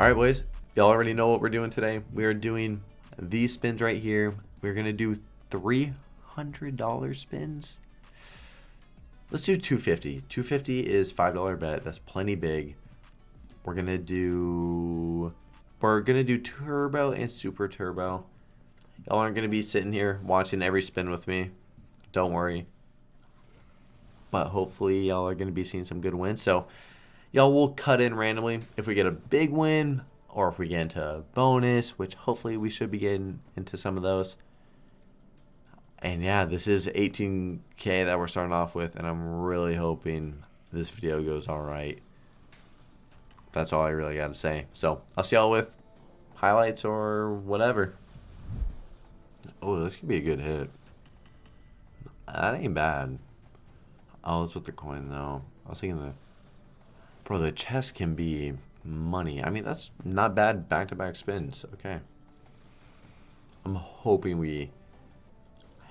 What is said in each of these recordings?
Alright boys, y'all already know what we're doing today. We are doing these spins right here. We're to do $300 spins. Let's do 250. 250 is $5 bet. That's plenty big. We're to do... We're to do turbo and super turbo. Y'all aren't to be sitting here watching every spin with me. Don't worry. But hopefully y'all are to be seeing some good wins. So y'all will cut in randomly if we get a big win or if we get into a bonus, which hopefully we should be getting into some of those. And yeah, this is 18k that we're starting off with, and I'm really hoping this video goes all right. That's all I really got to say. So I'll see y'all with highlights or whatever. Oh, this could be a good hit. That ain't bad. Oh, it's with the coin though. I was thinking the Bro, the chest can be money. I mean, that's not bad back-to-back -back spins. Okay. I'm hoping we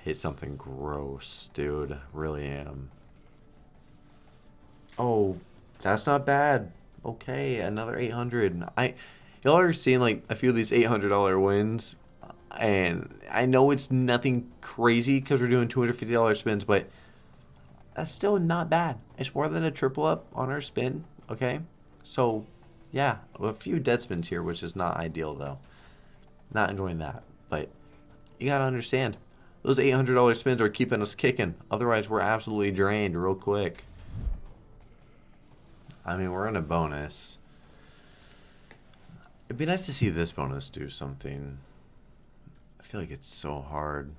hit something gross, dude. Really am. Oh, that's not bad. Okay, another 800. I y'all are seeing like a few of these $800 wins and I know it's nothing crazy because we're doing $250 spins, but that's still not bad. It's more than a triple up on our spin. Okay, so yeah, a few dead spins here, which is not ideal though. Not enjoying that, but you gotta understand, those $800 spins are keeping us kicking. Otherwise, we're absolutely drained real quick. I mean, we're in a bonus. It'd be nice to see this bonus do something. I feel like it's so hard.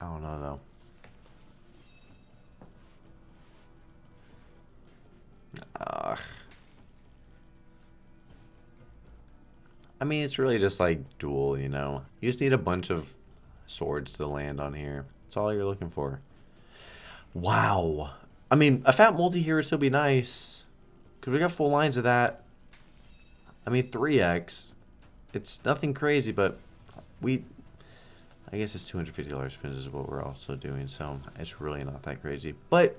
I don't know though. Ugh. I mean, it's really just like duel, you know? You just need a bunch of swords to land on here. That's all you're looking for. Wow. I mean, a fat multi here would still be nice. Because we got full lines of that. I mean, 3x. It's nothing crazy, but we... I guess it's $250 spins is what we're also doing, so it's really not that crazy. But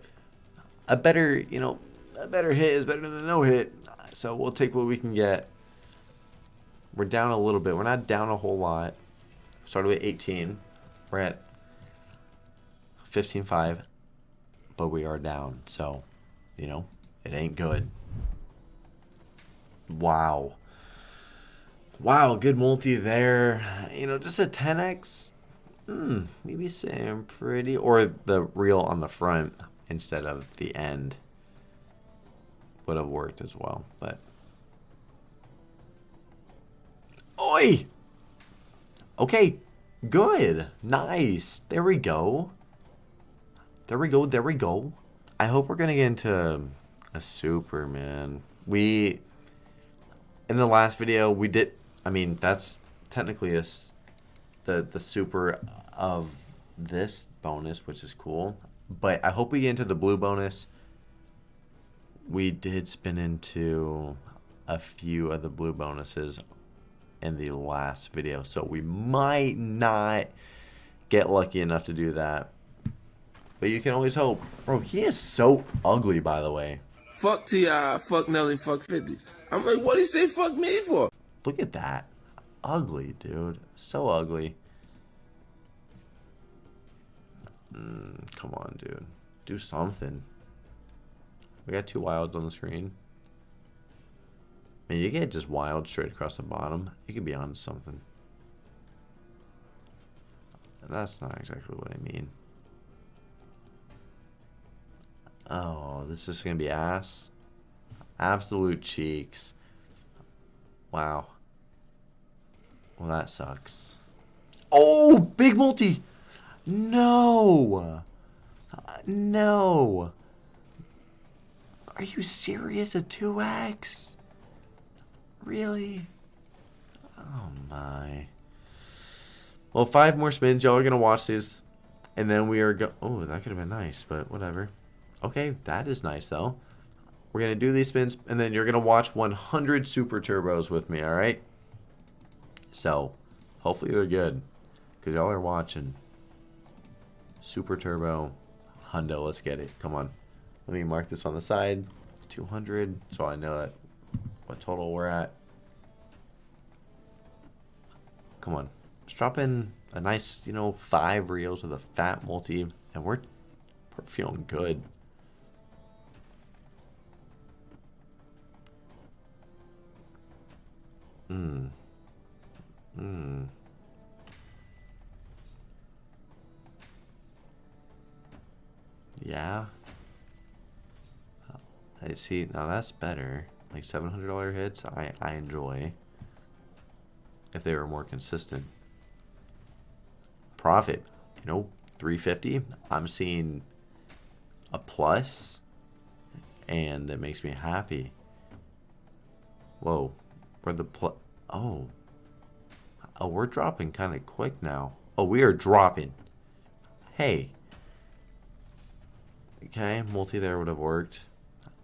a better, you know, a better hit is better than no hit. So we'll take what we can get. We're down a little bit. We're not down a whole lot. Started with 18. We're at 15.5. But we are down. So, you know, it ain't good. Wow. Wow, good multi there. You know, just a 10x. Hmm, maybe same pretty. Or the reel on the front instead of the end would have worked as well, but... Oi! Okay, good. Nice. There we go. There we go, there we go. I hope we're going to get into a Superman. We, in the last video, we did, I mean, that's technically a, the, the super of this bonus, which is cool. But I hope we get into the blue bonus we did spin into a few of the blue bonuses in the last video. So we might not get lucky enough to do that. But you can always hope. Bro, he is so ugly, by the way. Fuck T.I., fuck Nelly, fuck 50. I'm like, what do you say fuck me for? Look at that. Ugly, dude. So ugly. Mm, come on, dude. Do something. We got two wilds on the screen. I mean, you get just wild straight across the bottom. You could be on something. That's not exactly what I mean. Oh, this is going to be ass. Absolute cheeks. Wow. Well, that sucks. Oh, big multi. No. Uh, no. Are you serious? A 2x? Really? Oh my. Well, five more spins. Y'all are going to watch this. And then we are go- Oh, that could have been nice, but whatever. Okay, that is nice though. We're going to do these spins. And then you're going to watch 100 Super Turbos with me, alright? So, hopefully they're good. Because y'all are watching. Super Turbo. Hundo, let's get it. Come on. Let me mark this on the side. 200, so I know that what total we're at. Come on. Let's drop in a nice, you know, five reels with a fat multi, and we're, we're feeling good. Hmm. Hmm. Yeah. I see. Now that's better. Like $700 hits, I, I enjoy. If they were more consistent. Profit, you know, 350. I'm seeing a plus, and it makes me happy. Whoa, where the plus? Oh, oh, we're dropping kind of quick now. Oh, we are dropping. Hey. Okay, multi there would have worked.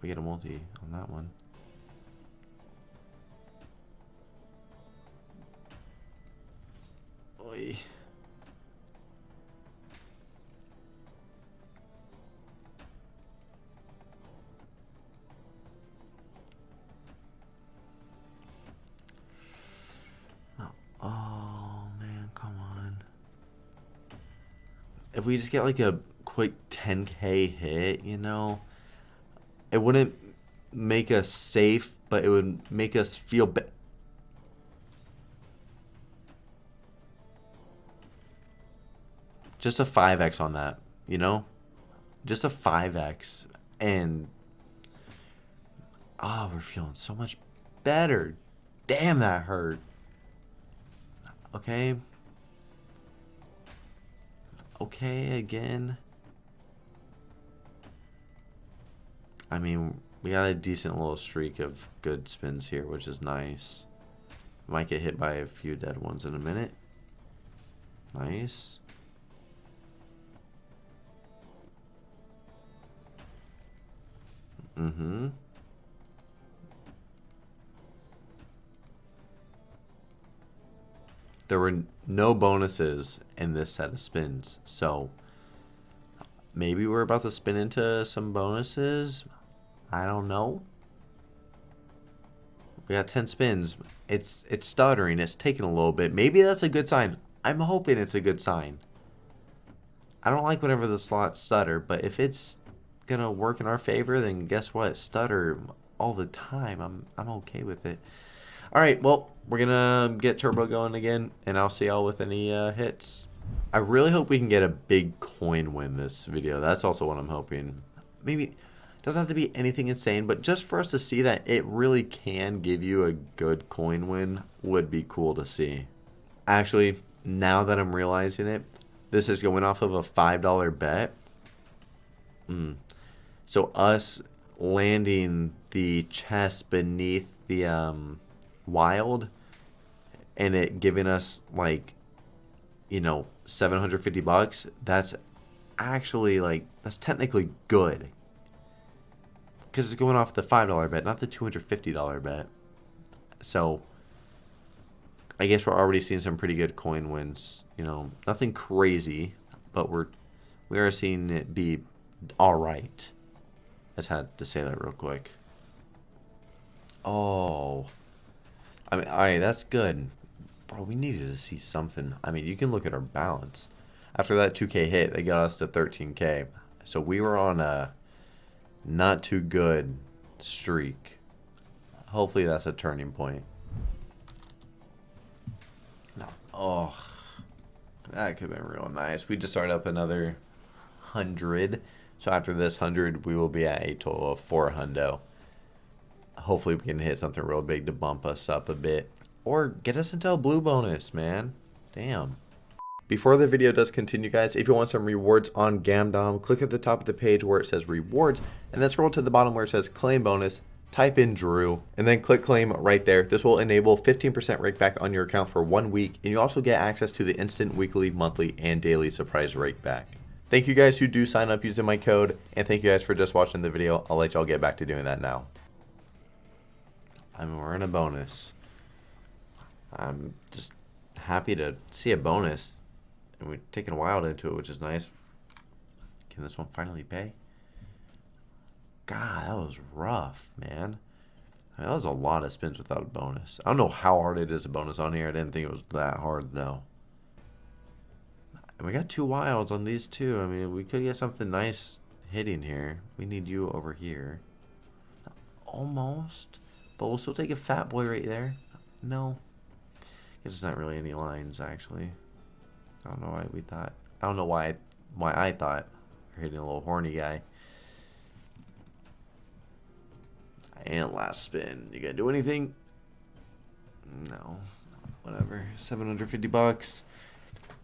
We get a multi on that one. Oy. Oh man, come on. If we just get like a quick 10k hit, you know, it wouldn't make us safe, but it would make us feel better. Just a 5x on that, you know? Just a 5x. And. Ah, oh, we're feeling so much better. Damn, that hurt. Okay. Okay, again. I mean, we got a decent little streak of good spins here, which is nice. Might get hit by a few dead ones in a minute. Nice. Mm-hmm. There were no bonuses in this set of spins, so maybe we're about to spin into some bonuses. I don't know. We got 10 spins. It's it's stuttering. It's taking a little bit. Maybe that's a good sign. I'm hoping it's a good sign. I don't like whenever the slots stutter, but if it's going to work in our favor, then guess what? Stutter all the time. I'm I'm okay with it. All right, well, we're going to get turbo going again, and I'll see y'all with any uh, hits. I really hope we can get a big coin win this video. That's also what I'm hoping. Maybe doesn't have to be anything insane, but just for us to see that it really can give you a good coin win would be cool to see. Actually, now that I'm realizing it, this is going off of a $5 bet. Mm. So us landing the chest beneath the um, wild and it giving us like, you know, 750 bucks, that's actually like, that's technically good because it's going off the $5 bet, not the $250 bet. So, I guess we're already seeing some pretty good coin wins. You know, nothing crazy, but we're we are seeing it be all right. I just had to say that real quick. Oh, I mean, all right, that's good, bro. We needed to see something. I mean, you can look at our balance. After that 2K hit, they got us to 13K. So we were on a not too good streak. Hopefully that's a turning point. No. Oh, that could have been real nice. We just started up another 100. So after this 100, we will be at a total of 4 hundo. Hopefully we can hit something real big to bump us up a bit. Or get us into a blue bonus, man. Damn. Before the video does continue guys, if you want some rewards on Gamdom, click at the top of the page where it says rewards and then scroll to the bottom where it says claim bonus, type in Drew, and then click claim right there. This will enable 15% rake back on your account for one week and you also get access to the instant weekly, monthly, and daily surprise rake back. Thank you guys who do sign up using my code and thank you guys for just watching the video. I'll let y'all get back to doing that now. I mean, we're in a bonus. I'm just happy to see a bonus and we're taking a while into it, which is nice. Can this one finally pay? God, that was rough, man. I mean, that was a lot of spins without a bonus. I don't know how hard it is a bonus on here. I didn't think it was that hard, though. And we got two wilds on these two. I mean, we could get something nice hitting here. We need you over here. Almost. But we'll still take a fat boy right there. No. Guess it's not really any lines, actually. I don't know why we thought. I don't know why why I thought we are hitting a little horny guy. And last spin. You gotta do anything? No. Whatever. 750 bucks.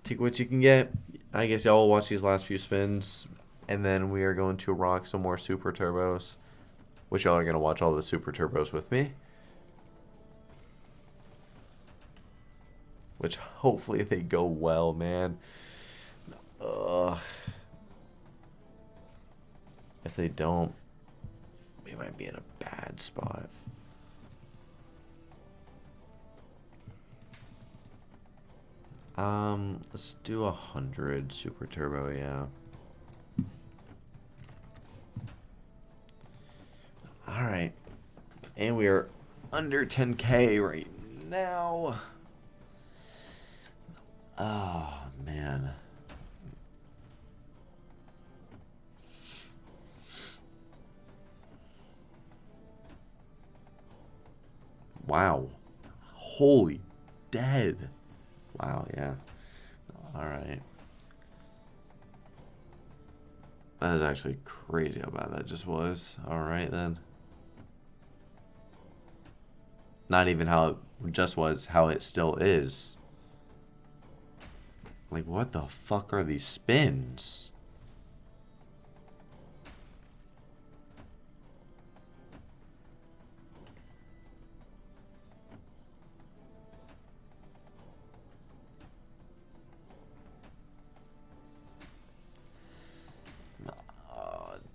Take what you can get. I guess y'all will watch these last few spins. And then we are going to rock some more super turbos. Which y'all are going to watch all the super turbos with me. Which hopefully they go well, man. Ugh. If they don't, we might be in a bad spot. Um, let's do a hundred super turbo, yeah. All right, and we are under 10k right now. Oh man. Wow. Holy dead. Wow, yeah. Alright. That is actually crazy how bad that just was. Alright then. Not even how it just was, how it still is. Like, what the fuck are these spins?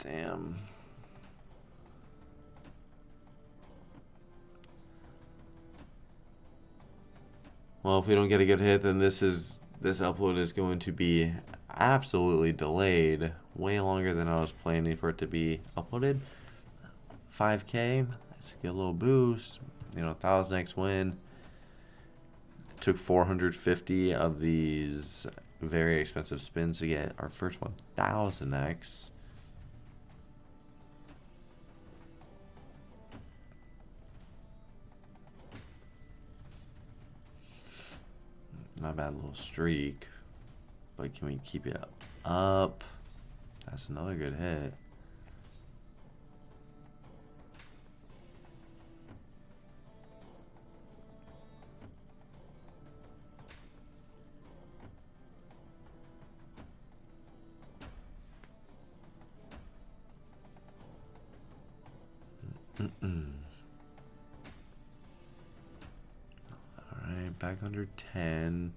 Damn. Well, if we don't get a good hit, then this is this upload is going to be absolutely delayed, way longer than I was planning for it to be uploaded. 5k, let's get a little boost. You know, 1000x win. took 450 of these very expensive spins to get our first 1000x. Not a bad little streak. But can we keep it up? That's another good hit. 10.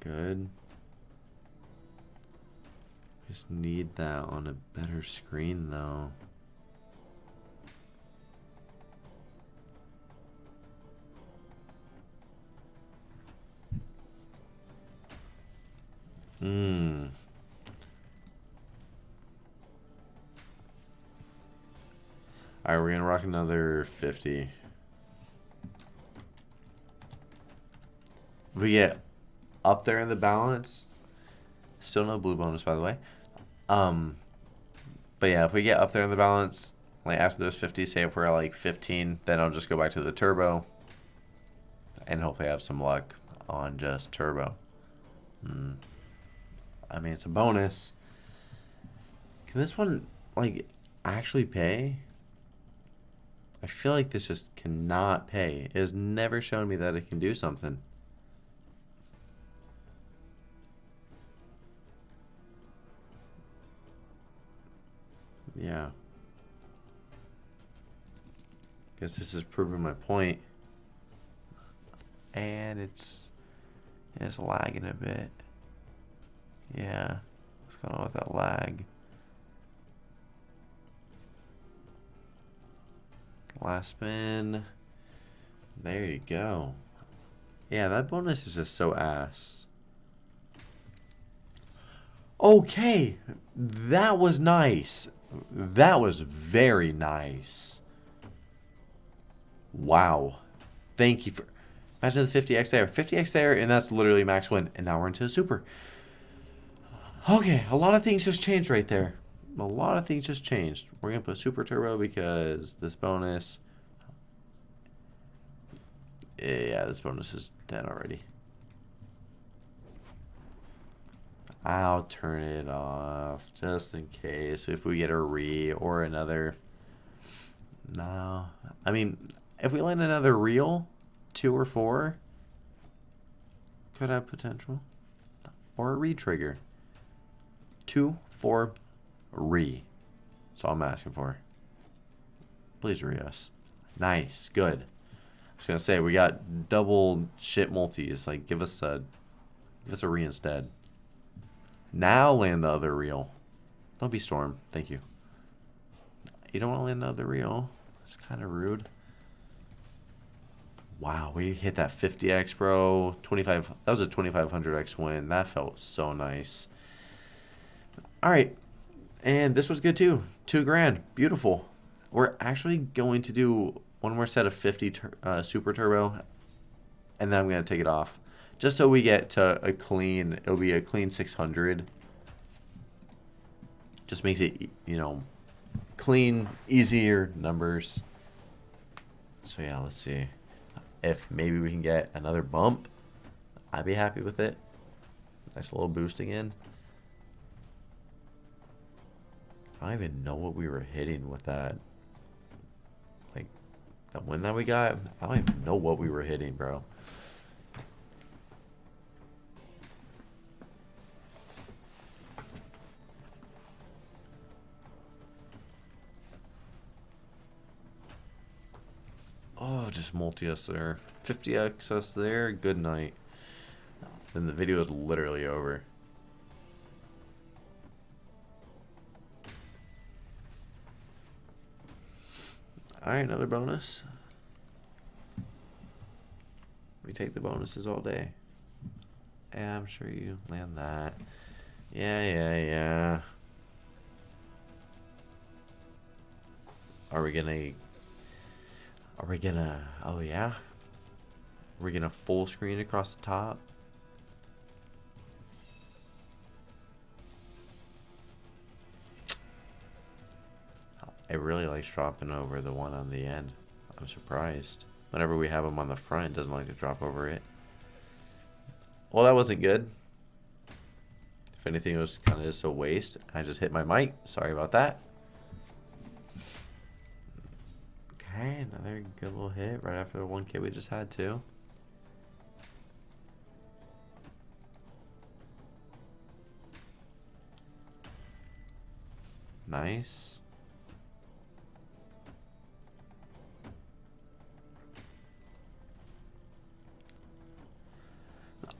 Good. Just need that on a better screen though. Hmm. Alright, we're gonna rock another 50. we get up there in the balance, still no blue bonus by the way. Um, but yeah, if we get up there in the balance, like after those 50, say if we're at like 15, then I'll just go back to the turbo and hopefully have some luck on just turbo. Hmm. I mean, it's a bonus. Can this one, like, actually pay? I feel like this just cannot pay. It has never shown me that it can do something. Yeah. Guess this is proving my point. And it's it's lagging a bit. Yeah. What's going on with that lag? Last spin. There you go. Yeah, that bonus is just so ass. Okay, that was nice. That was very nice. Wow. Thank you for... Imagine the 50x there. 50x there, and that's literally max win. And now we're into a super. Okay, a lot of things just changed right there. A lot of things just changed. We're going to put super turbo because this bonus... Yeah, this bonus is dead already. I'll turn it off just in case if we get a re or another. No, I mean, if we land another reel, two or four, could have potential. Or a re-trigger. Two, four, re. That's all I'm asking for. Please re us. Nice, good. I was gonna say we got double shit multis. Like give us a give us a re instead. Now land the other reel. Don't be Storm. Thank you. You don't want to land the other reel. It's kind of rude. Wow, we hit that 50x, bro. 25. That was a 2500x win. That felt so nice. All right. And this was good too. Two grand. Beautiful. We're actually going to do one more set of 50 uh, super turbo. And then I'm going to take it off. Just so we get to a clean, it'll be a clean 600. Just makes it, you know, clean, easier numbers. So yeah, let's see. If maybe we can get another bump, I'd be happy with it. Nice little boost again. I don't even know what we were hitting with that. Like, that win that we got, I don't even know what we were hitting, bro. Oh, just multi-us there. 50x us there, good night. Then the video is literally over. Alright, another bonus. We take the bonuses all day. Yeah, I'm sure you land that. Yeah, yeah, yeah. Are we gonna are we gonna... Oh, yeah? Are we gonna full screen across the top? It really likes dropping over the one on the end. I'm surprised. Whenever we have them on the front, it doesn't like to drop over it. Well, that wasn't good. If anything, it was kind of just a waste. I just hit my mic. Sorry about that. Okay, another good little hit right after the one K we just had too. Nice.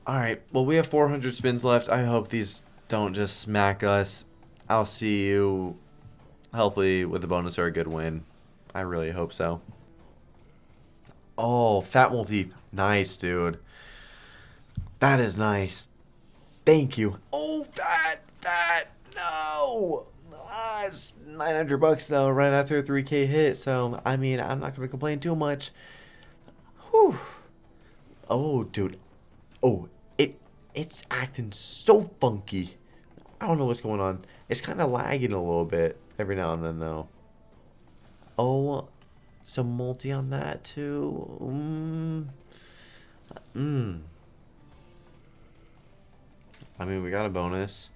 Alright, well we have 400 spins left. I hope these don't just smack us. I'll see you, hopefully, with a bonus or a good win. I really hope so. Oh, fat multi. Nice, dude. That is nice. Thank you. Oh, fat, fat. No. Ah, it's 900 bucks though, right after a 3K hit. So, I mean, I'm not going to complain too much. Whew. Oh, dude. Oh, it's acting so funky. I don't know what's going on. It's kind of lagging a little bit every now and then, though. Oh, some multi on that too. Mmm. Mmm. I mean, we got a bonus.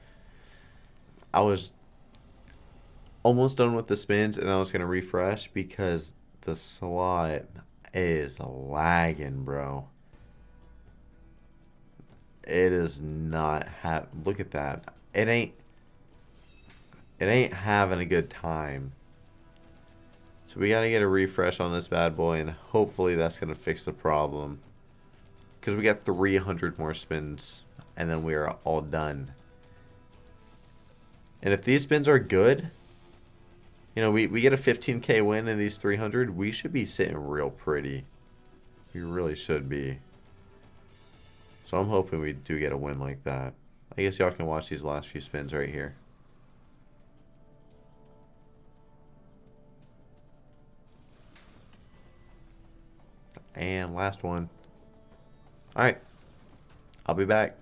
I was almost done with the spins and I was going to refresh because the slot is lagging, bro. It is not have look at that. It ain't it ain't having a good time. So we got to get a refresh on this bad boy, and hopefully that's going to fix the problem. Because we got 300 more spins, and then we are all done. And if these spins are good, you know, we, we get a 15k win in these 300, we should be sitting real pretty. We really should be. So I'm hoping we do get a win like that. I guess y'all can watch these last few spins right here. And last one. Alright. I'll be back.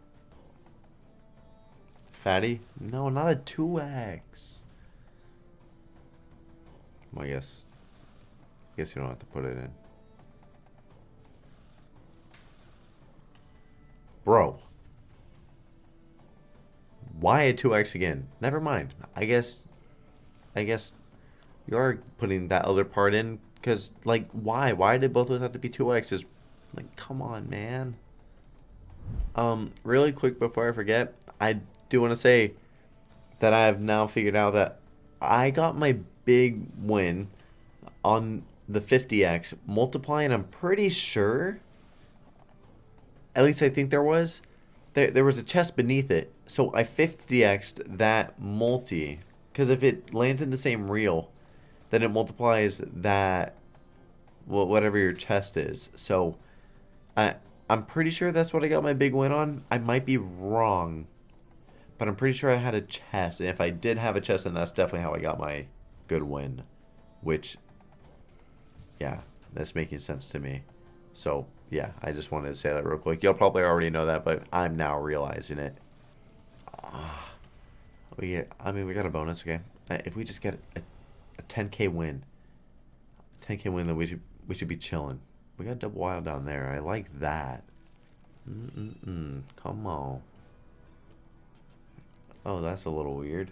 Fatty? No, not a 2x. Well, I guess... I guess you don't have to put it in. Why a 2x again? Never mind. I guess... I guess... You are putting that other part in because, like, why? Why did both of those have to be two X's? Like, come on, man. Um, really quick before I forget, I do want to say that I have now figured out that I got my big win on the 50x multiplying. I'm pretty sure, at least I think there was, there, there was a chest beneath it. So I 50x'd that multi because if it lands in the same reel, then it multiplies that well, whatever your chest is. So I I'm pretty sure that's what I got my big win on. I might be wrong. But I'm pretty sure I had a chest. And if I did have a chest, then that's definitely how I got my good win. Which yeah, that's making sense to me. So yeah, I just wanted to say that real quick. You'll probably already know that, but I'm now realizing it. Uh, we get, I mean, we got a bonus, okay? If we just get a a 10k win. 10k win, then we should we should be chilling. We got double wild down there. I like that. Mm-mm-mm. Come on. Oh, that's a little weird.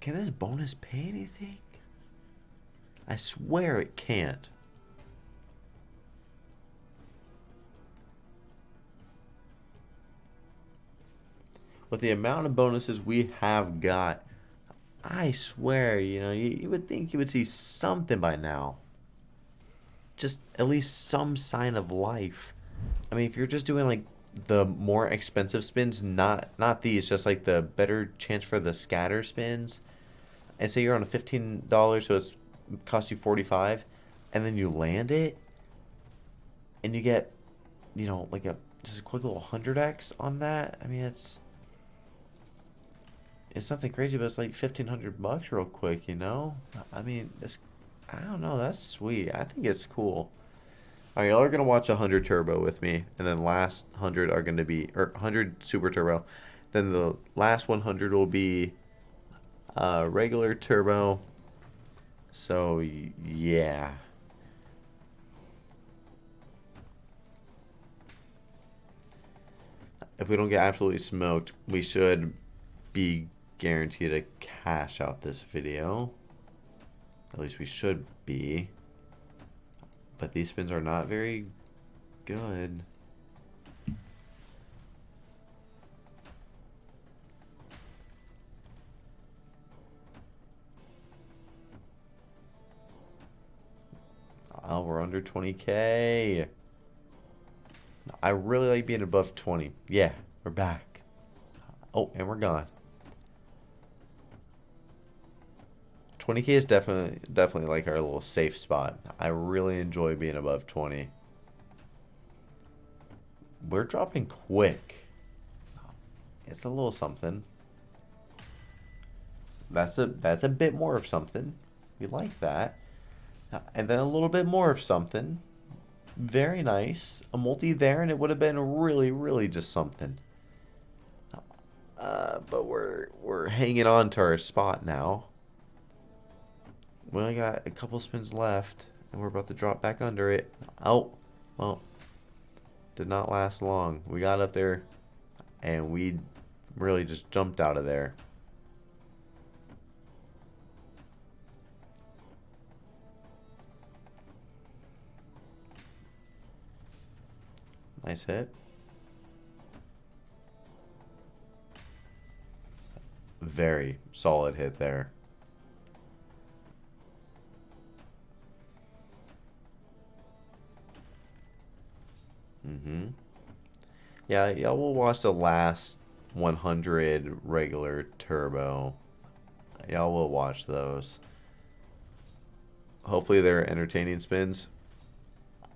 Can this bonus pay anything? I swear it can't. with the amount of bonuses we have got, I swear, you know, you, you would think you would see something by now. Just at least some sign of life. I mean, if you're just doing like the more expensive spins, not not these, just like the better chance for the scatter spins, and say you're on a fifteen dollars, so it's cost you forty five, and then you land it, and you get, you know, like a just a quick little hundred x on that. I mean, it's it's nothing crazy, but it's like fifteen hundred bucks real quick, you know. I mean, it's I don't know. That's sweet. I think it's cool. All right, y'all are gonna watch hundred turbo with me, and then last hundred are gonna be or hundred super turbo. Then the last one hundred will be uh, regular turbo. So yeah. If we don't get absolutely smoked, we should be guaranteed to cash out this video. At least we should be. But these spins are not very good. We're under 20k. I really like being above 20. Yeah, we're back. Oh, and we're gone. 20k is definitely definitely like our little safe spot. I really enjoy being above 20. We're dropping quick. It's a little something. That's a that's a bit more of something. We like that. And then a little bit more of something. Very nice. A multi there and it would have been really really just something. Uh, but we're we're hanging on to our spot now. We only got a couple spins left, and we're about to drop back under it. Oh, well, did not last long. We got up there, and we really just jumped out of there. Nice hit. Very solid hit there. Mm-hmm. Yeah, y'all will watch the last 100 regular turbo. Y'all will watch those. Hopefully they're entertaining spins.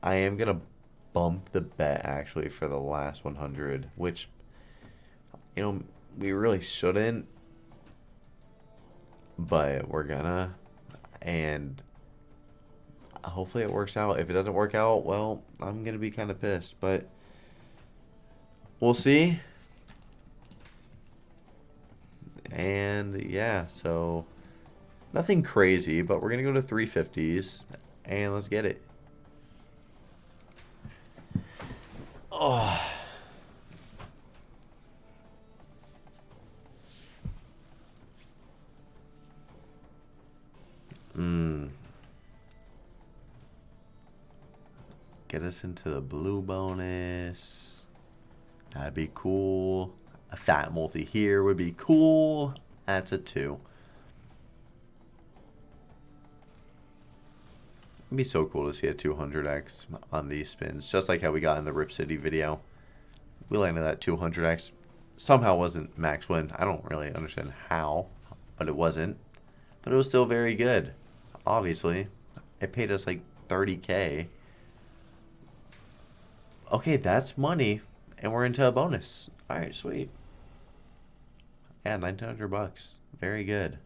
I am going to bump the bet actually for the last 100, which, you know, we really shouldn't, but we're gonna. And hopefully it works out. If it doesn't work out, well, I'm to be kind of pissed, but we'll see. And yeah, so nothing crazy, but we're to go to 350s and let's get it. Oh. Mmm. Get us into the blue bonus. That'd be cool. A fat multi here would be cool. That's a two. It'd be so cool to see a 200x on these spins, just like how we got in the Rip City video. We landed that 200x. Somehow wasn't max win. I don't really understand how, but it wasn't. But it was still very good. Obviously, it paid us like 30k. Okay, that's money, and we're into a bonus. All right, sweet. Yeah, 1900 bucks. Very good.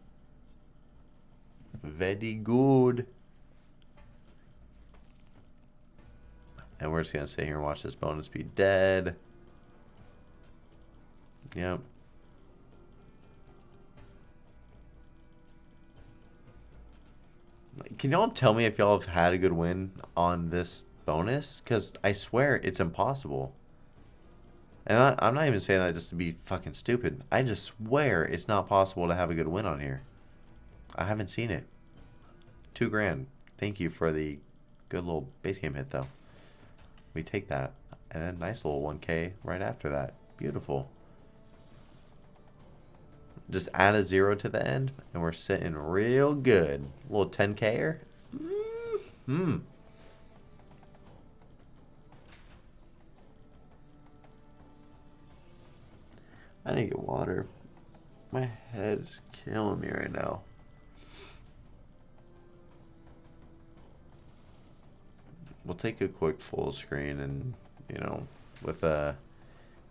Very good. And we're just going to sit here and watch this bonus be dead. Yep. Can y'all tell me if y'all have had a good win on this bonus? Because I swear it's impossible. And I, I'm not even saying that just to be fucking stupid. I just swear it's not possible to have a good win on here. I haven't seen it. Two grand. Thank you for the good little base game hit, though. We take that. And then nice little 1k right after that. Beautiful. Just add a zero to the end, and we're sitting real good. A little 10k-er. Mm hmm. I need to get water. My head is killing me right now. We'll take a quick full screen and, you know, with a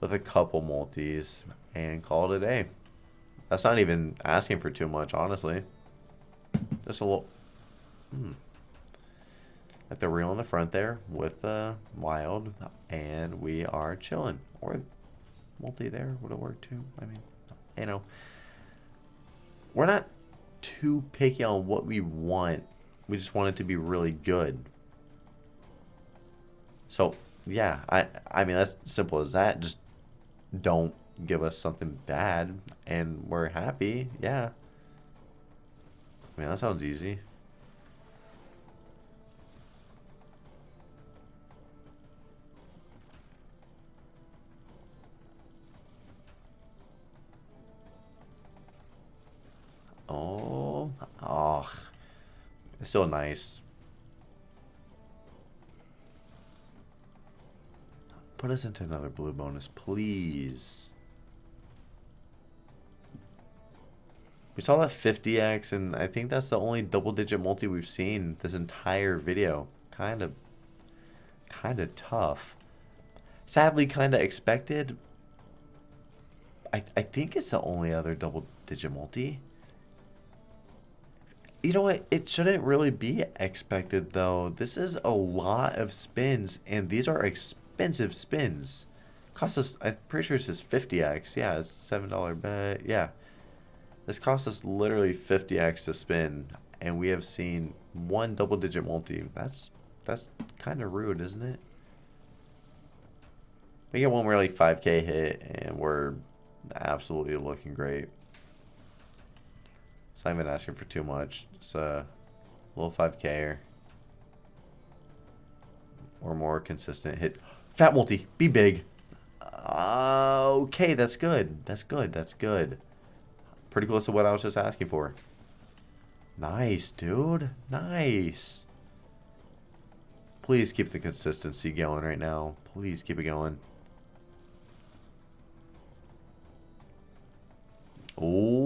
with a couple multis and call it a day. That's not even asking for too much, honestly. Just a little... Hmm. At the reel in the front there with uh, Wild, and we are chilling. Or multi there would have worked too. I mean, you know, we're not too picky on what we want. We just want it to be really good. So yeah, I I mean that's simple as that. Just don't give us something bad, and we're happy. Yeah. I mean that sounds easy. Oh, oh, it's still nice. Put us into another blue bonus, please. We saw that 50x, and I think that's the only double-digit multi we've seen this entire video. Kind of, kind of tough. Sadly, kind of expected. I, I think it's the only other double-digit multi. You know what? It shouldn't really be expected, though. This is a lot of spins, and these are expensive spins. Cost us, I'm pretty sure this is 50x. Yeah, it's $7 bet. Yeah. This cost us literally 50x to spin, and we have seen one double-digit multi. That's that's kind of rude, isn't it? We get one really 5k hit, and we're absolutely looking great. It's not even asking for too much. It's a little 5k or more consistent hit. Fat multi, be big. Uh, okay, that's good. That's good. That's good. Pretty close to what I was just asking for. Nice, dude. Nice. Please keep the consistency going right now. Please keep it going. Oh,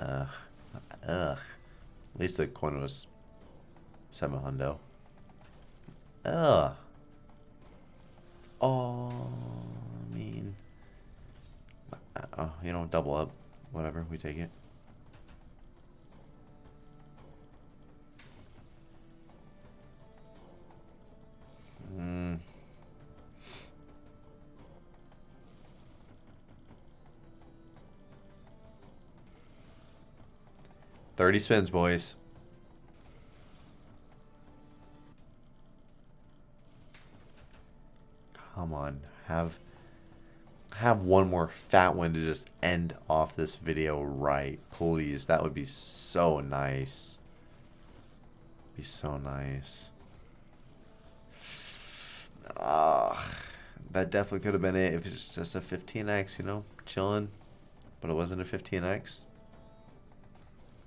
Ugh. Ugh. At least the coin was seven hundo. Ugh. Oh, I mean, oh, you know, double up, whatever. We take it. 30 spins, boys. Come on, have have one more fat one to just end off this video right, please. That would be so nice. Be so nice. Ugh, that definitely could have been it if it's just a 15x, you know, chilling. But it wasn't a 15x.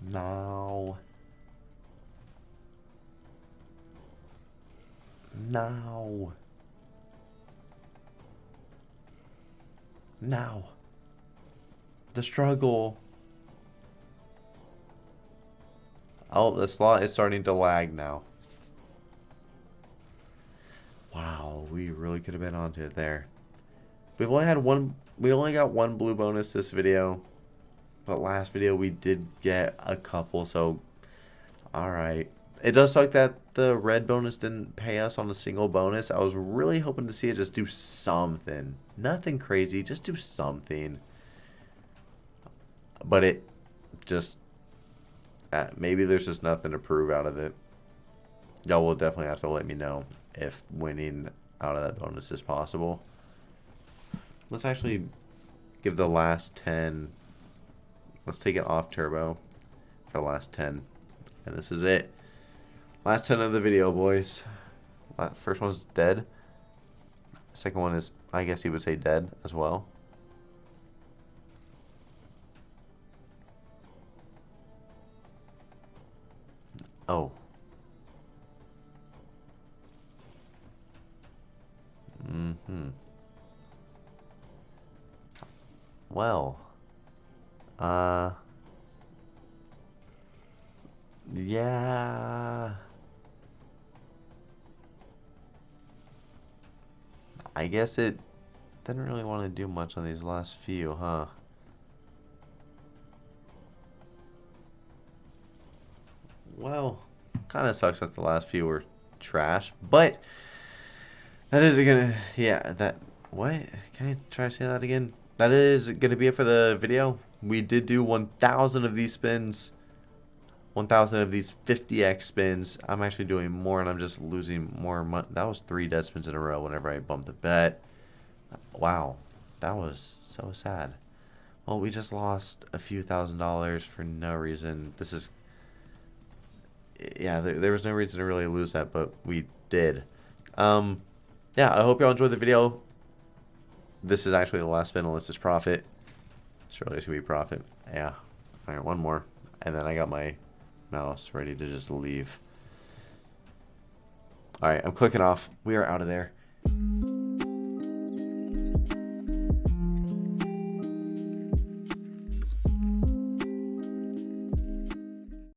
No. Now. Now. The struggle. Oh, the slot is starting to lag now. Wow, we really could have been onto it there. We've only had one, we only got one blue bonus this video. But last video we did get a couple, so alright. It does suck that the red bonus didn't pay us on a single bonus. I was really hoping to see it just do something. Nothing crazy, just do something. But it just, uh, maybe there's just nothing to prove out of it. Y'all will definitely have to let me know if winning out of that bonus is possible. Let's actually give the last 10 Let's take it off turbo for the last 10. And this is it. Last 10 of the video, boys. First one's dead. Second one is, I guess you would say dead as well. Oh. Mm-hmm. Well. Uh. Yeah. I guess it didn't really want to do much on these last few, huh? Well, kind of sucks that the last few were trash, but that is gonna, yeah, that, what? Can I try to say that again? That is gonna be it for the video we did do 1,000 of these spins. 1,000 of these 50x spins. I'm actually doing more and I'm just losing more money. That was three dead spins in a row whenever I bumped the bet. Wow. That was so sad. Well, we just lost a few thousand dollars for no reason. This is... Yeah, there, there was no reason to really lose that, but we did. Um, yeah, I hope y'all enjoyed the video. This is actually the last spin unless it's profit. Surely it's gonna be profit. Yeah. Alright, one more. And then I got my mouse ready to just leave. Alright, I'm clicking off. We are out of there.